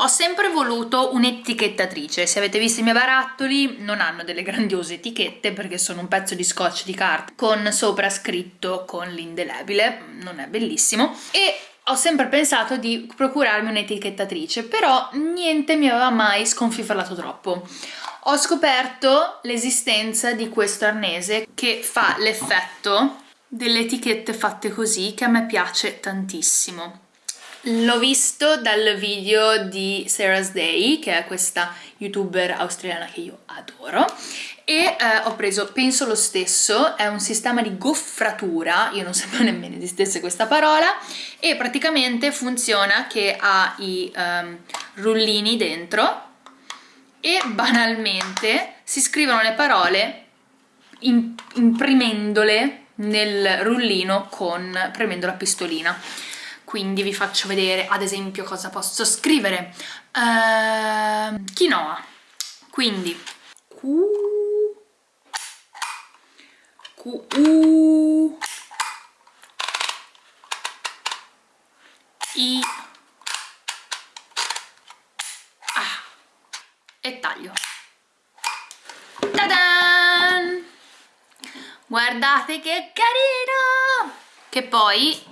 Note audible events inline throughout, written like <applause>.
Ho sempre voluto un'etichettatrice, se avete visto i miei barattoli non hanno delle grandiose etichette perché sono un pezzo di scotch di carta con sopra scritto con l'indelebile, non è bellissimo, e ho sempre pensato di procurarmi un'etichettatrice, però niente mi aveva mai sconfiferato troppo. Ho scoperto l'esistenza di questo arnese che fa l'effetto delle etichette fatte così che a me piace tantissimo. L'ho visto dal video di Sarah's Day, che è questa youtuber australiana che io adoro, e eh, ho preso, penso lo stesso, è un sistema di goffratura, io non sapevo <laughs> nemmeno esistesse questa parola, e praticamente funziona che ha i um, rullini dentro e banalmente si scrivono le parole imprimendole nel rullino con premendo la pistolina quindi vi faccio vedere ad esempio cosa posso scrivere. Uh, quinoa. Quindi Q Q U I A. E taglio. Tadan! guardate che carino! Che poi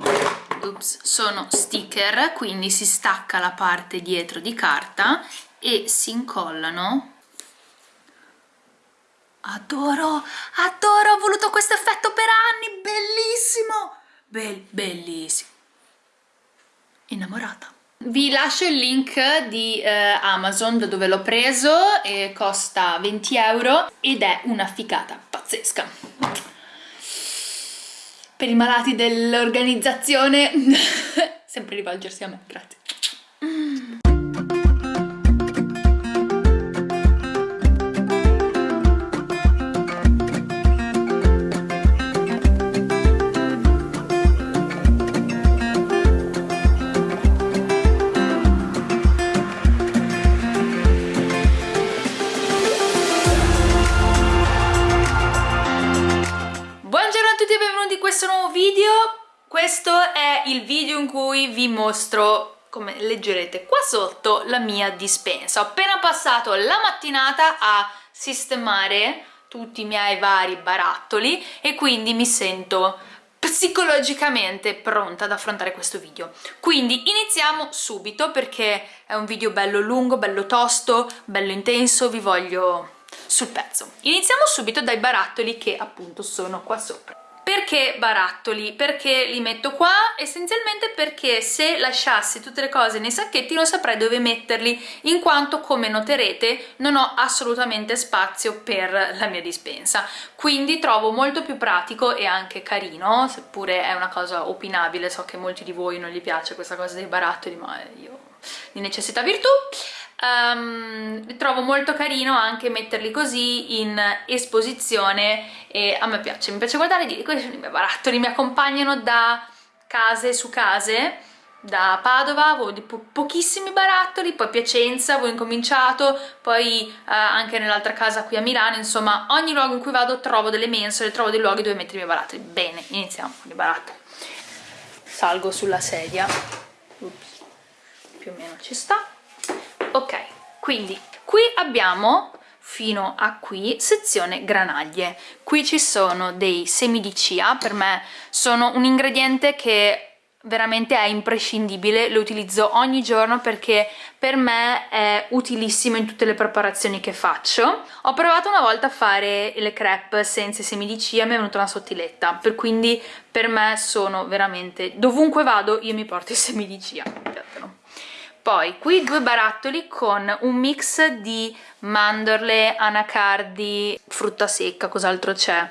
Oops, sono sticker, quindi si stacca la parte dietro di carta e si incollano. Adoro, adoro, ho voluto questo effetto per anni, bellissimo, Bell, bellissimo. Innamorata. Vi lascio il link di eh, Amazon da dove l'ho preso costa 20 euro ed è una ficata pazzesca per i malati dell'organizzazione <laughs> sempre rivolgersi a me, grazie. Vi mostro come leggerete qua sotto la mia dispensa. Ho appena passato la mattinata a sistemare tutti i miei vari barattoli e quindi mi sento psicologicamente pronta ad affrontare questo video. Quindi iniziamo subito perché è un video bello lungo, bello tosto, bello intenso, vi voglio sul pezzo. Iniziamo subito dai barattoli che appunto sono qua sopra perché barattoli? Perché li metto qua? Essenzialmente perché se lasciassi tutte le cose nei sacchetti non saprei dove metterli in quanto come noterete non ho assolutamente spazio per la mia dispensa quindi trovo molto più pratico e anche carino seppure è una cosa opinabile so che molti di voi non gli piace questa cosa dei barattoli ma io di necessità virtù um, trovo molto carino anche metterli così in esposizione e a me piace, mi piace guardare di questi sono i miei barattoli, mi accompagnano da case su case da Padova avevo di po pochissimi barattoli, poi Piacenza avevo incominciato, poi eh, anche nell'altra casa qui a Milano, insomma ogni luogo in cui vado trovo delle mensole, trovo dei luoghi dove mettere i miei barattoli. Bene, iniziamo con i barattoli. Salgo sulla sedia, Ups. più o meno ci sta ok quindi qui abbiamo fino a qui sezione granaglie qui ci sono dei semi di chia per me sono un ingrediente che veramente è imprescindibile, lo utilizzo ogni giorno perché per me è utilissimo in tutte le preparazioni che faccio. Ho provato una volta a fare le crepe senza semi di chia, mi è venuta una sottiletta, per quindi per me sono veramente, dovunque vado io mi porto i semi di chia poi qui due barattoli con un mix di mandorle, anacardi, frutta secca, cos'altro c'è?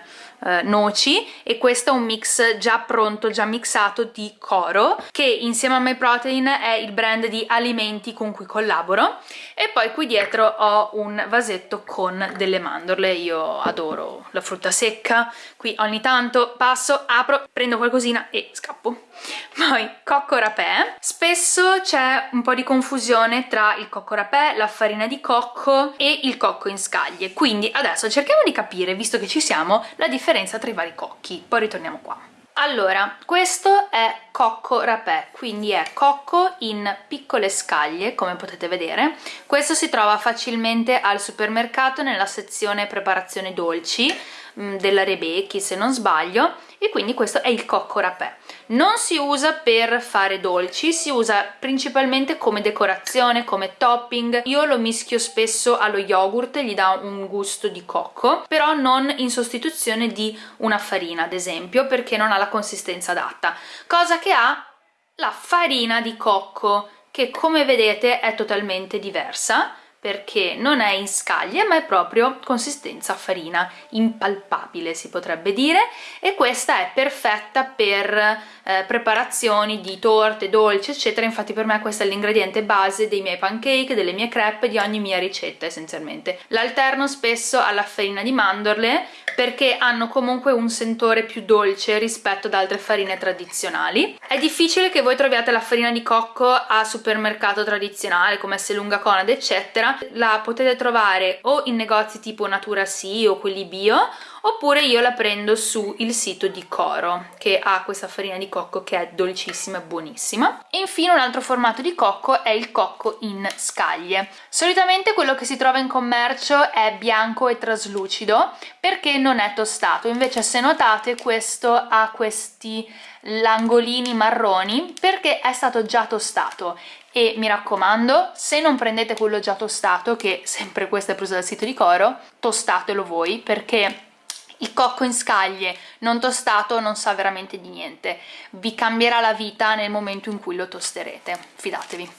Eh, noci e questo è un mix già pronto, già mixato di Coro che insieme a My Protein è il brand di alimenti con cui collaboro. E poi qui dietro ho un vasetto con delle mandorle, io adoro la frutta secca, qui ogni tanto passo, apro, prendo qualcosina e scappo. Poi cocco rapè, spesso c'è un po' di confusione tra il cocco rapè, la farina di cocco e il cocco in scaglie, quindi adesso cerchiamo di capire, visto che ci siamo, la differenza tra i vari cocchi, poi ritorniamo qua. Allora, questo è cocco rapè quindi è cocco in piccole scaglie come potete vedere. Questo si trova facilmente al supermercato nella sezione preparazione dolci Mm, della Rebecchi se non sbaglio e quindi questo è il cocco rapè. Non si usa per fare dolci si usa principalmente come decorazione come topping. Io lo mischio spesso allo yogurt gli dà un gusto di cocco però non in sostituzione di una farina ad esempio perché non ha la consistenza adatta. Cosa che ha? La farina di cocco che come vedete è totalmente diversa perché non è in scaglie ma è proprio consistenza farina impalpabile si potrebbe dire e questa è perfetta per eh, preparazioni di torte, dolci eccetera. Infatti per me questo è l'ingrediente base dei miei pancake, delle mie crepe, di ogni mia ricetta essenzialmente. L'alterno spesso alla farina di mandorle perché hanno comunque un sentore più dolce rispetto ad altre farine tradizionali. È difficile che voi troviate la farina di cocco a supermercato tradizionale come Selunga Conad eccetera la potete trovare o in negozi tipo Natura Sì o quelli bio oppure io la prendo su il sito di Coro che ha questa farina di cocco che è dolcissima e buonissima. E infine un altro formato di cocco è il cocco in scaglie. Solitamente quello che si trova in commercio è bianco e traslucido perché non è tostato. Invece se notate questo ha questi langolini marroni perché è stato già tostato. E mi raccomando se non prendete quello già tostato che sempre questo è preso dal sito di Coro tostatelo voi perché il cocco in scaglie non tostato non sa veramente di niente. Vi cambierà la vita nel momento in cui lo tosterete fidatevi.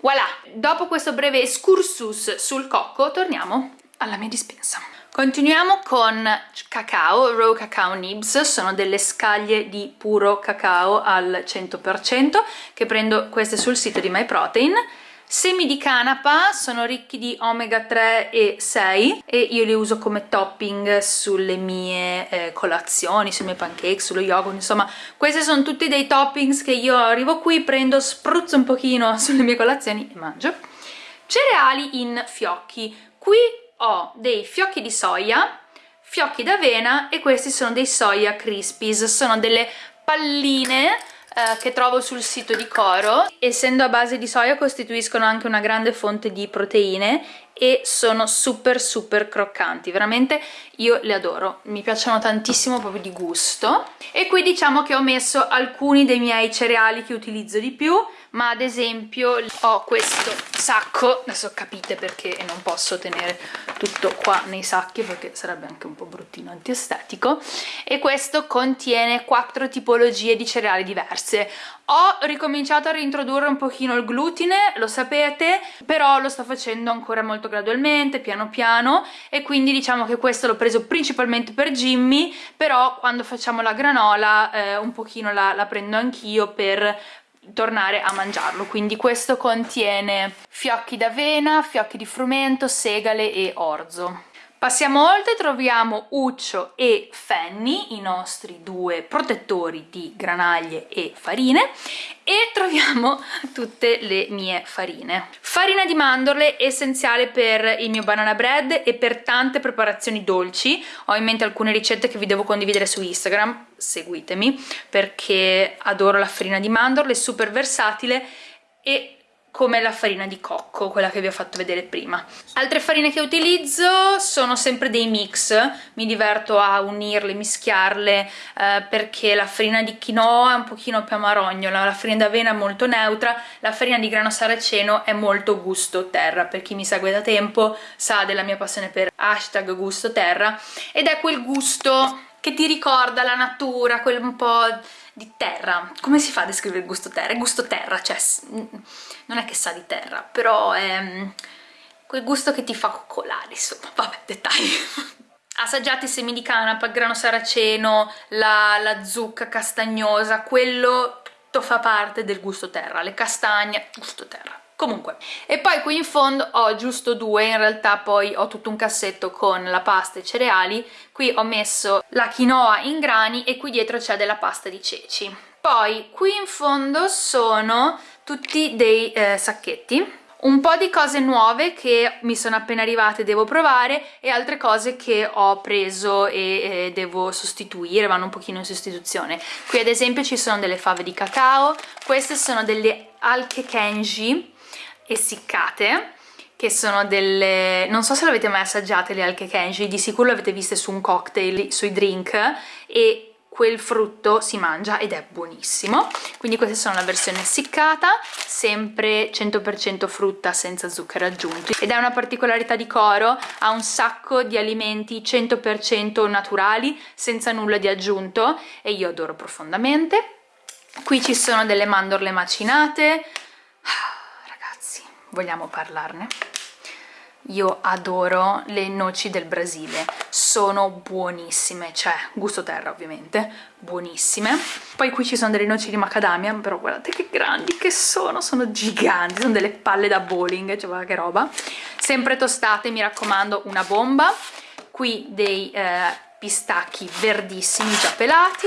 Voilà dopo questo breve excursus sul cocco torniamo alla mia dispensa. Continuiamo con cacao, raw cacao nibs, sono delle scaglie di puro cacao al 100% che prendo queste sul sito di MyProtein semi di canapa sono ricchi di omega 3 e 6 e io li uso come topping sulle mie eh, colazioni, sui miei pancake, sullo yogurt, insomma questi sono tutti dei toppings che io arrivo qui, prendo, spruzzo un pochino <laughs> sulle mie colazioni e mangio. Cereali in fiocchi. Qui ho dei fiocchi di soia, fiocchi d'avena e questi sono dei soia crispies, sono delle palline eh, che trovo sul sito di Coro. Essendo a base di soia costituiscono anche una grande fonte di proteine e sono super super croccanti, veramente io le adoro, mi piacciono tantissimo proprio di gusto. E qui diciamo che ho messo alcuni dei miei cereali che utilizzo di più, ma ad esempio ho questo sacco, adesso capite perché non posso tenere tutto qua nei sacchi perché sarebbe anche un po' bruttino antiestetico. E questo contiene quattro tipologie di cereali diverse. Ho ricominciato a reintrodurre un pochino il glutine, lo sapete, però lo sto facendo ancora molto gradualmente, piano piano, e quindi diciamo che questo l'ho preso principalmente per Jimmy, però quando facciamo la granola eh, un pochino la, la prendo anch'io per tornare a mangiarlo. Quindi questo contiene fiocchi d'avena, fiocchi di frumento, segale e orzo Passiamo oltre, troviamo Uccio e Fanny, i nostri due protettori di granaglie e farine, e troviamo <laughs> tutte le mie farine. Farina di mandorle, essenziale per il mio banana bread e per tante preparazioni dolci. Ho in mente alcune ricette che vi devo condividere su Instagram, seguitemi, perché adoro la farina di mandorle, è super versatile e come la farina di cocco, quella che vi ho fatto vedere prima. Altre farine che utilizzo sono sempre dei mix, mi diverto a unirle, mischiarle, eh, perché la farina di quinoa è un pochino più amarognola, la farina d'avena è molto neutra, la farina di grano saraceno è molto gusto terra, per chi mi segue da tempo sa della mia passione per hashtag gusto terra, ed è quel gusto che ti ricorda la natura, quel un po' di terra. Come si fa a descrivere il gusto terra? È gusto terra, cioè non è che sa di terra, però è mm, quel gusto che ti fa coccolare, insomma, <laughs> vabbè, dettagli. Assaggiate i semi di canapa, il grano saraceno, la, la zucca castagnosa, quello tutto fa parte del gusto terra, le castagne, gusto terra comunque e poi qui in fondo ho giusto due in realtà poi ho tutto un cassetto con la pasta e cereali qui ho messo la quinoa in grani e qui dietro c'è della pasta di ceci poi qui in fondo sono tutti dei eh, sacchetti un po' di cose nuove che mi sono appena arrivate e devo provare e altre cose che ho preso e, e devo sostituire, vanno un pochino in sostituzione. Qui ad esempio ci sono delle fave di cacao, queste sono delle alche kenji essiccate che sono delle... non so se l'avete mai assaggiate le alche kenji, di sicuro le avete viste su un cocktail, sui drink e quel frutto si mangia ed è buonissimo. Quindi questa sono la versione essiccata sempre 100% frutta senza zuccheri aggiunti. Ed è una particolarità di Coro ha un sacco di alimenti 100% naturali senza nulla di aggiunto e io adoro profondamente. Qui ci sono delle mandorle macinate vogliamo parlarne? io adoro le noci del Brasile. Sono buonissime cioè gusto terra ovviamente buonissime. Poi qui ci sono delle noci di macadamia però guardate che grandi che sono sono giganti sono delle palle da bowling cioè guarda che roba. Sempre tostate mi raccomando una bomba. Qui dei eh, pistacchi verdissimi già pelati.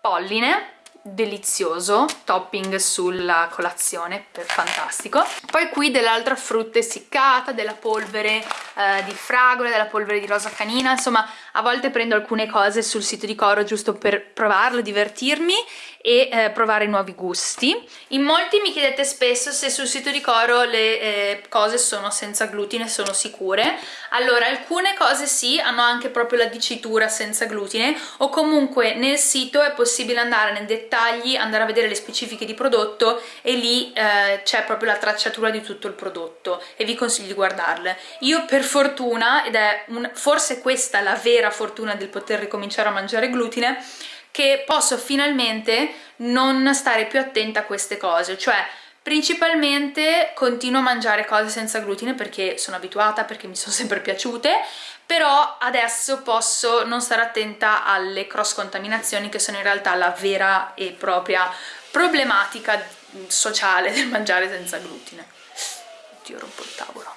Polline delizioso topping sulla colazione fantastico. Poi qui dell'altra frutta essiccata della polvere eh, di fragola della polvere di rosa canina insomma a volte prendo alcune cose sul sito di Coro giusto per provarlo divertirmi e eh, provare nuovi gusti. In molti mi chiedete spesso se sul sito di Coro le eh, cose sono senza glutine sono sicure. Allora alcune cose sì hanno anche proprio la dicitura senza glutine o comunque nel sito è possibile andare nei dettagli andare a vedere le specifiche di prodotto e lì eh, c'è proprio la tracciatura di tutto il prodotto e vi consiglio di guardarle. Io per fortuna ed è un, forse questa la vera fortuna del poter ricominciare a mangiare glutine che posso finalmente non stare più attenta a queste cose, cioè principalmente continuo a mangiare cose senza glutine perché sono abituata, perché mi sono <laughs> sempre piaciute, però adesso posso non stare attenta alle cross contaminazioni che sono in realtà la vera e propria problematica sociale del mangiare senza glutine. Oddio, rompo il tavolo.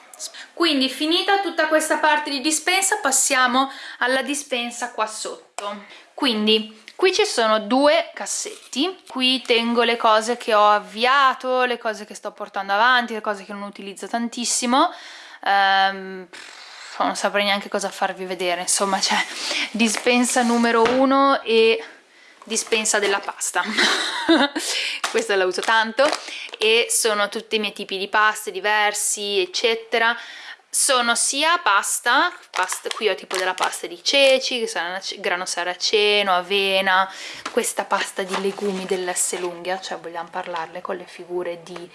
Quindi finita tutta questa parte di dispensa passiamo alla dispensa qua sotto. Quindi Qui ci sono due cassetti, qui tengo le cose che ho avviato, le cose che sto portando avanti, le cose che non utilizzo tantissimo, um, non saprei neanche cosa farvi vedere, insomma c'è dispensa numero uno e dispensa della pasta <laughs> questa la uso tanto e sono tutti i miei tipi di paste diversi eccetera sono sia pasta, pasta, qui ho tipo della pasta di ceci, grano saraceno, avena, questa pasta di legumi dell'Esselunghia, cioè vogliamo parlarle con le figure di,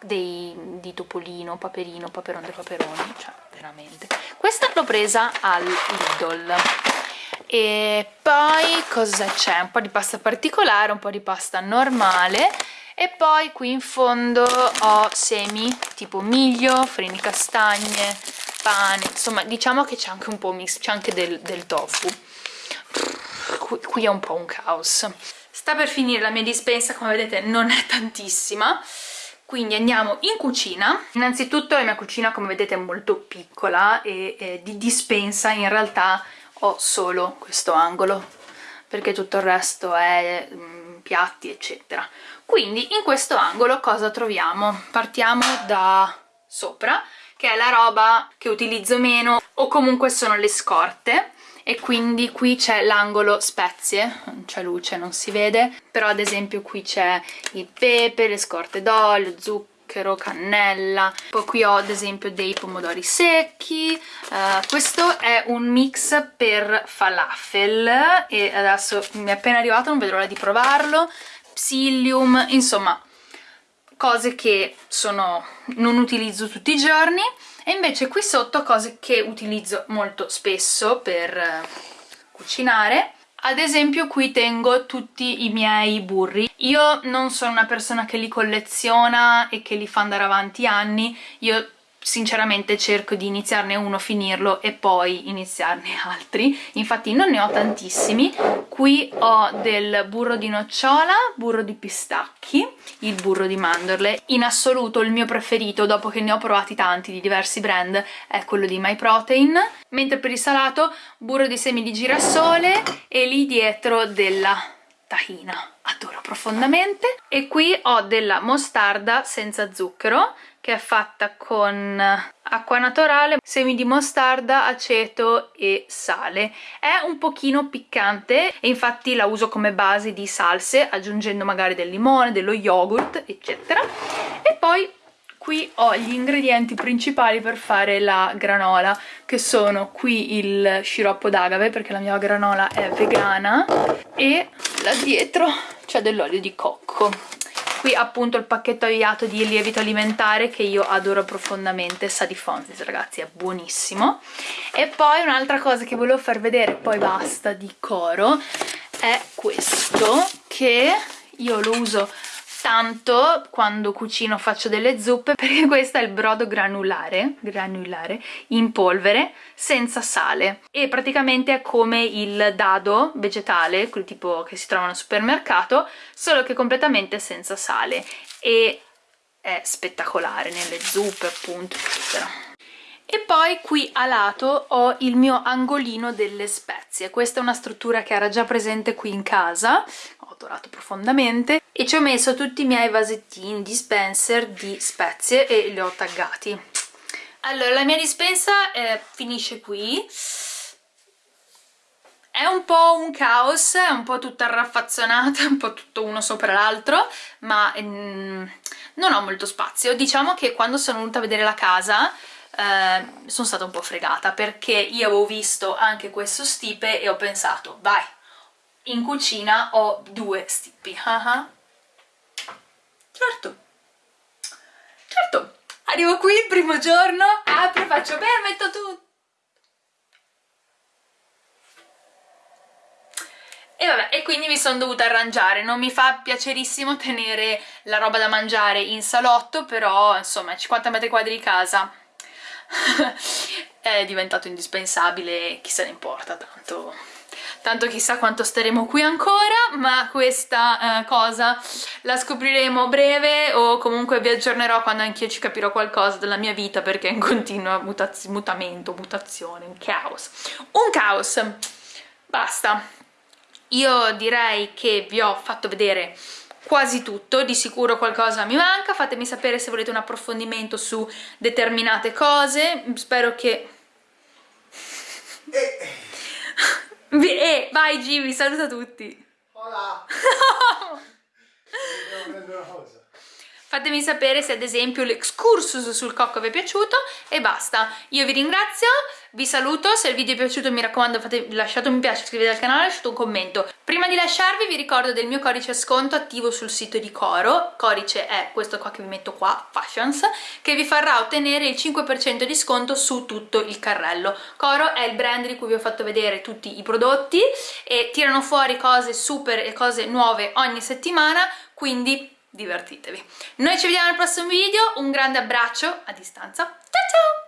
dei, di Topolino, Paperino, Paperon de Paperoni, cioè veramente. Questa l'ho presa al Lidl. E poi cosa c'è? Un po' di pasta particolare, un po' di pasta normale. E poi qui in fondo ho semi tipo miglio, farina di castagne, pane, insomma diciamo che c'è anche un po' mix, c'è anche del, del tofu. Qui, qui è un po' un caos. Sta per finire la mia dispensa, come vedete non è tantissima. Quindi andiamo in cucina. Innanzitutto la mia cucina come vedete è molto piccola e, e di dispensa. In realtà ho solo questo angolo perché tutto il resto è mm, piatti eccetera quindi in questo angolo cosa troviamo? partiamo da sopra che è la roba che utilizzo meno o comunque sono le scorte e quindi qui c'è l'angolo spezie, non c'è luce, non si vede, però ad esempio qui c'è il pepe, le scorte d'olio, zucchero, cannella, poi qui ho ad esempio dei pomodori secchi, uh, questo è un mix per falafel e adesso mi è appena arrivato, non vedo l'ora di provarlo, psyllium, insomma cose che sono, non utilizzo tutti i giorni. E invece qui sotto cose che utilizzo molto spesso per eh, cucinare ad esempio qui tengo tutti i miei burri. Io non sono una persona che li colleziona e che li fa andare avanti anni. Io sinceramente cerco di iniziarne uno, finirlo e poi iniziarne <laughs> altri. Infatti non ne ho tantissimi. Qui ho del burro di nocciola, burro di pistacchi il burro di mandorle. In assoluto il mio preferito dopo che ne ho provati tanti di diversi brand è quello di MyProtein. Mentre per il salato burro di semi di girasole e lì dietro della tahina adoro profondamente. E qui ho della mostarda senza zucchero che è fatta con acqua naturale, semi di mostarda, aceto e sale. È un pochino piccante e infatti la uso come base di salse aggiungendo magari del limone, dello yogurt eccetera. E poi qui ho gli ingredienti principali per fare la granola che sono qui il sciroppo d'agave perché la mia granola è vegana e là dietro c'è dell'olio di cocco. Qui appunto il pacchetto avviato di lievito alimentare che io adoro profondamente sa di Fontis ragazzi è buonissimo. E poi un'altra cosa che volevo far vedere poi basta di coro è questo che io lo uso tanto quando cucino faccio delle zuppe <laughs> perché questo è il brodo granulare, granulare in polvere senza sale. E praticamente è come il dado vegetale, quel tipo che si trova al supermercato, solo che completamente senza sale. E è spettacolare nelle zuppe appunto eccetera. E poi qui a lato ho il mio angolino delle spezie, questa è una struttura che era già presente qui in casa, ho profondamente e ci ho messo tutti i miei vasettini dispenser di spezie e li ho taggati allora la mia dispensa eh, finisce qui è un po' un caos, è un po' tutta raffazzonata, <laughs> un po' tutto uno sopra l'altro, ma mm, non ho molto spazio. Diciamo che quando sono venuta a vedere la casa eh, sono stata un po' fregata perché io avevo visto anche questo stipe e ho pensato, vai, in cucina ho due stipi uh -huh. certo. Certo. Arrivo qui il primo giorno. Apro faccio beh metto tutto E vabbè, e quindi mi sono dovuta arrangiare, non mi fa piacerissimo tenere la roba da mangiare in salotto, però insomma 50 metri quadri di casa <laughs> è diventato indispensabile, chi se ne importa tanto tanto chissà quanto staremo qui ancora, ma questa eh, cosa la scopriremo breve o comunque vi aggiornerò quando anch'io ci capirò qualcosa della mia vita perché è in continuo mutamento, mutazione, un caos. Un caos! Basta. Io direi che vi ho fatto vedere quasi tutto, di sicuro qualcosa mi manca, fatemi sapere se volete un approfondimento su determinate cose, spero che... Eh. Eh, vai Jimmy, saluta tutti. Hola. <laughs> Fatemi sapere se ad esempio l'excursus sul cocco vi è piaciuto e basta. Io vi ringrazio, vi saluto, se il video è piaciuto mi raccomando fate, lasciate un mi piace, iscrivetevi al canale, lasciate un commento. Prima di lasciarvi vi ricordo del mio codice sconto attivo sul sito di Coro, codice è questo qua che vi metto qua, Fashions, che vi farà ottenere il 5% di sconto su tutto il carrello. Coro è il brand di cui vi ho fatto vedere tutti i prodotti e tirano fuori cose super e cose nuove ogni settimana, quindi divertitevi. Noi ci vediamo al prossimo video, un grande abbraccio a distanza, ciao ciao!